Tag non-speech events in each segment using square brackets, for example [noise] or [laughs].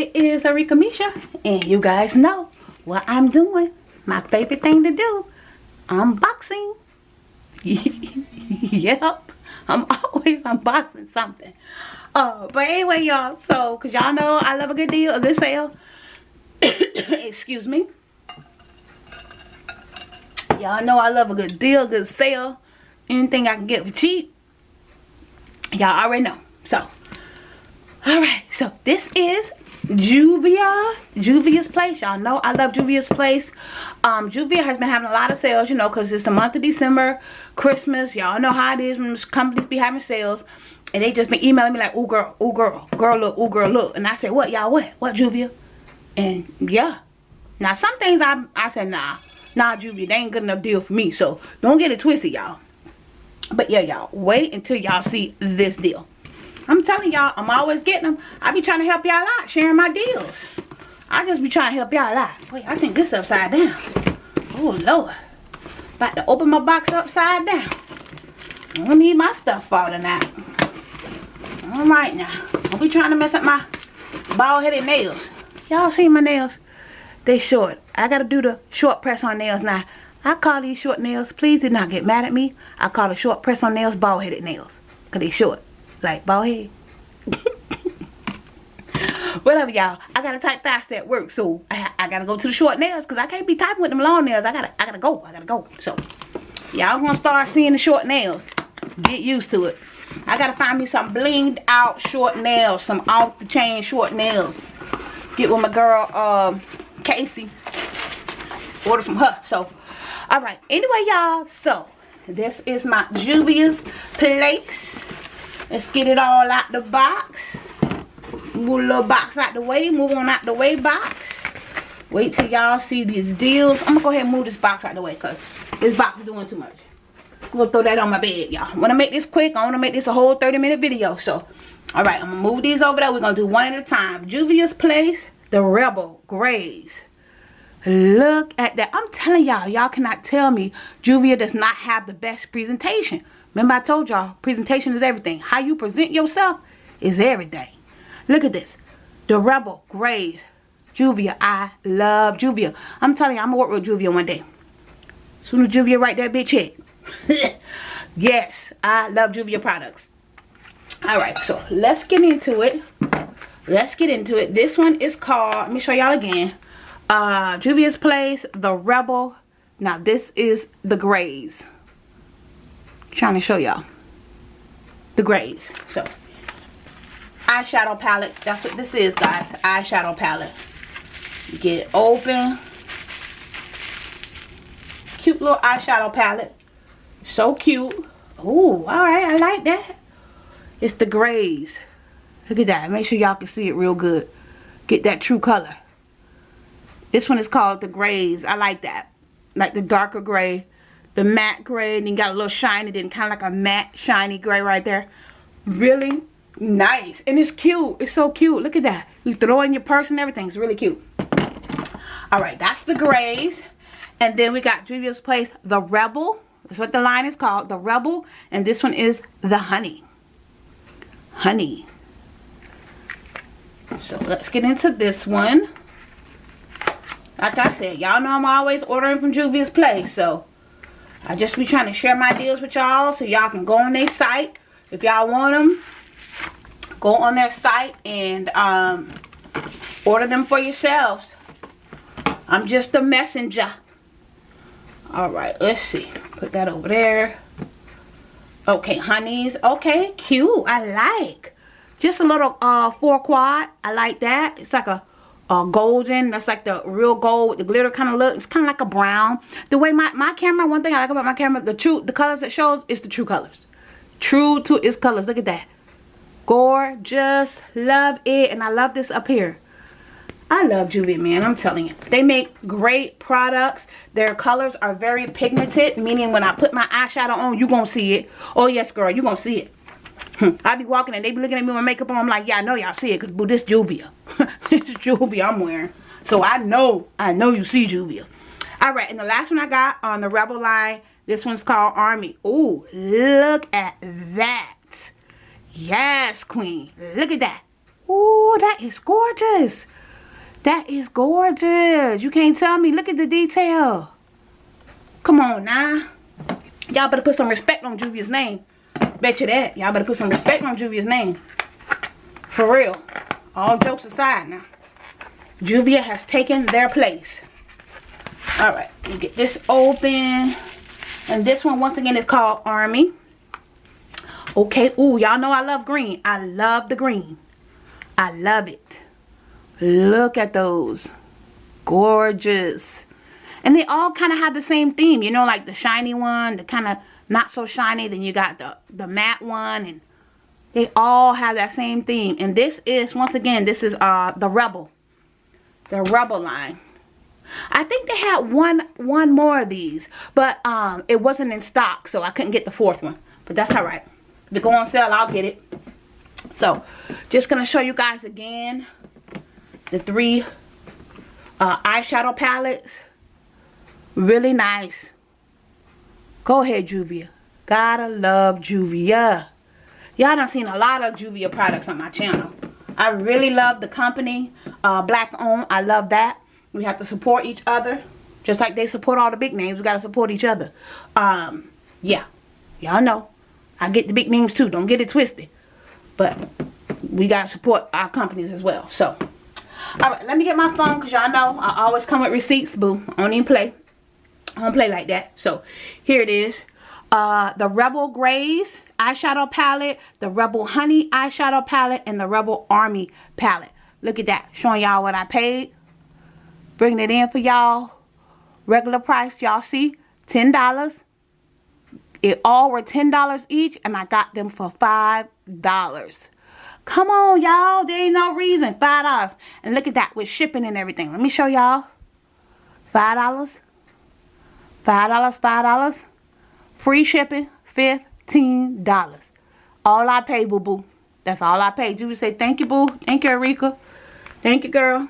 it is Arika Misha, and you guys know what I'm doing. My favorite thing to do, unboxing. [laughs] yep, I'm always unboxing something. Uh, but anyway, y'all, so, because y'all know I love a good deal, a good sale. [coughs] Excuse me. Y'all know I love a good deal, good sale. Anything I can get for cheap. Y'all already know. So, alright, so this is Juvia, Juvia's Place. Y'all know I love Juvia's Place. Um, Juvia has been having a lot of sales, you know, because it's the month of December, Christmas. Y'all know how it is when companies be having sales. And they just been emailing me like, oh girl, oh girl, girl look, oh girl look. And I said, what y'all, what? What Juvia? And yeah. Now some things I, I said, nah, nah Juvia, they ain't good enough deal for me. So don't get it twisted, y'all. But yeah, y'all, wait until y'all see this deal. I'm telling y'all, I'm always getting them. I be trying to help y'all out, sharing my deals. I just be trying to help y'all out. Wait, I think this upside down. Oh, Lord. About to open my box upside down. I don't need my stuff falling out. Alright now. Don't be trying to mess up my bald-headed nails. Y'all see my nails? They short. I gotta do the short press on nails now. I call these short nails. Please do not get mad at me. I call the short press on nails bald-headed nails. Because they short. Like bald head. Whatever, y'all. I gotta type fast at work, so I, I gotta go to the short nails because I can't be typing with them long nails. I gotta, I gotta go. I gotta go. So, y'all gonna start seeing the short nails. Get used to it. I gotta find me some blinged out short nails, some off the chain short nails. Get with my girl, um, Casey. Order from her. So, all right. Anyway, y'all. So, this is my Juvia's Place. Let's get it all out the box. Move a little box out the way. Move on out the way box. Wait till y'all see these deals. I'm going to go ahead and move this box out the way because this box is doing too much. I'm going to throw that on my bed, y'all. I want to make this quick. I want to make this a whole 30 minute video. So, alright. I'm going to move these over there. We're going to do one at a time. Juvia's Place. The Rebel Grays Look at that. I'm telling y'all. Y'all cannot tell me Juvia does not have the best presentation. Remember I told y'all, presentation is everything. How you present yourself is everything. Look at this. The Rebel Grays. Juvia. I love Juvia. I'm telling you, I'm going to work with Juvia one day. Soon as Juvia write that bitch hit. [laughs] yes, I love Juvia products. Alright, so let's get into it. Let's get into it. This one is called, let me show y'all again. Uh, Juvia's Place, The Rebel. Now this is the grays trying to show y'all. The grays so eyeshadow palette. That's what this is guys. Eyeshadow palette. Get it open. Cute little eyeshadow palette. So cute. Oh all right i like that. It's the grays look at that. Make sure y'all can see it real good. Get that true color. This one is called the grays i like that. Like the darker gray the matte gray and then got a little shiny then kind of like a matte shiny gray right there. Really nice and it's cute it's so cute. Look at that. You throw in your purse and everything it's really cute. All right that's the grays. And then we got Juvia's Place the Rebel that's what the line is called the Rebel. And this one is the honey. Honey. So let's get into this one. Like I said y'all know I'm always ordering from Juvia's Place so I just be trying to share my deals with y'all so y'all can go on their site. If y'all want them, go on their site and um, order them for yourselves. I'm just a messenger. Alright, let's see. Put that over there. Okay, honeys. Okay, cute. I like. Just a little uh, four quad. I like that. It's like a uh, golden. That's like the real gold, the glitter kind of look. It's kind of like a brown. The way my, my camera, one thing I like about my camera, the true, the colors it shows is the true colors. True to its colors. Look at that. Gorgeous. Love it. And I love this up here. I love Juvia, man. I'm telling you. They make great products. Their colors are very pigmented. Meaning when I put my eyeshadow on, you going to see it. Oh, yes, girl. you going to see it. [laughs] I be walking and they be looking at me with my makeup on. I'm like, yeah, I know y'all see it because, boo, this Juvia. [laughs] this Juvia I'm wearing. So I know, I know you see Juvia. All right, and the last one I got on the Rebel line, this one's called Army. Oh, look at that. Yes, queen. Look at that. Oh, that is gorgeous. That is gorgeous. You can't tell me. Look at the detail. Come on now. Y'all better put some respect on Juvia's name. Bet you that. Y'all better put some respect on Juvia's name. For real. All jokes aside now. Juvia has taken their place. Alright. You get this open. And this one, once again, is called Army. Okay. Ooh, y'all know I love green. I love the green. I love it. Look at those. Gorgeous. And they all kind of have the same theme. You know, like the shiny one, the kind of not so shiny. Then you got the, the matte one. And they all have that same theme. And this is, once again, this is uh the Rebel. The Rebel line. I think they had one one more of these. But um, it wasn't in stock. So I couldn't get the fourth one. But that's alright. If it go on sale, I'll get it. So, just going to show you guys again the three uh, eyeshadow palettes. Really nice. Go ahead, Juvia. Gotta love Juvia. Y'all done seen a lot of Juvia products on my channel. I really love the company. Uh, black owned. I love that. We have to support each other. Just like they support all the big names. We got to support each other. Um, yeah. Y'all know. I get the big names too. Don't get it twisted. But we got to support our companies as well. So, alright, let me get my phone because y'all know I always come with receipts, boo. I don't even play. I don't play like that. So, here it is. Uh, the Rebel Grays eyeshadow palette, the Rebel Honey eyeshadow palette, and the Rebel Army palette. Look at that. Showing y'all what I paid. Bringing it in for y'all. Regular price, y'all see, $10. It all were $10 each, and I got them for $5. Come on, y'all. There ain't no reason. $5. And look at that with shipping and everything. Let me show y'all. $5. $5, $5. Free shipping, $15. All I pay, boo-boo. That's all I pay. Juvia say, thank you, boo. Thank you, Erika. Thank you, girl.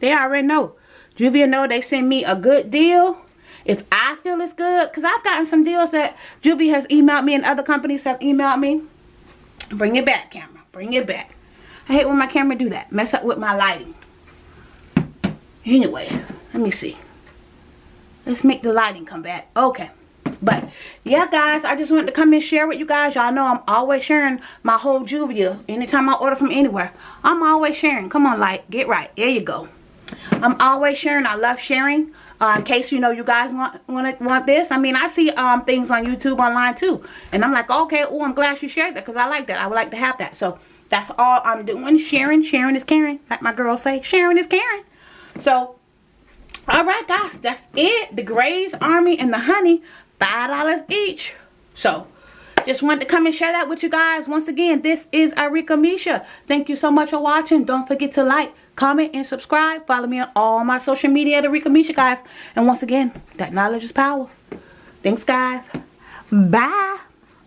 They already know. Juvia know they send me a good deal. If I feel it's good, because I've gotten some deals that Juvia has emailed me and other companies have emailed me. Bring it back, camera. Bring it back. I hate when my camera do that. Mess up with my lighting. Anyway, let me see. Let's make the lighting come back. Okay. But, yeah, guys, I just wanted to come and share with you guys. Y'all know I'm always sharing my whole Juvia. Anytime I order from anywhere, I'm always sharing. Come on, light. Get right. There you go. I'm always sharing. I love sharing. Uh, in case you know you guys want want want this. I mean, I see um things on YouTube online too, and I'm like, okay, oh, I'm glad you shared that because I like that. I would like to have that. So that's all I'm doing. Sharing, sharing is caring, like my girls say. Sharing is caring. So, all right, guys, that's it. The Grays Army and the Honey, five dollars each. So. Just wanted to come and share that with you guys. Once again, this is Arika Misha. Thank you so much for watching. Don't forget to like, comment, and subscribe. Follow me on all my social media at Arika Misha, guys. And once again, that knowledge is power. Thanks, guys. Bye.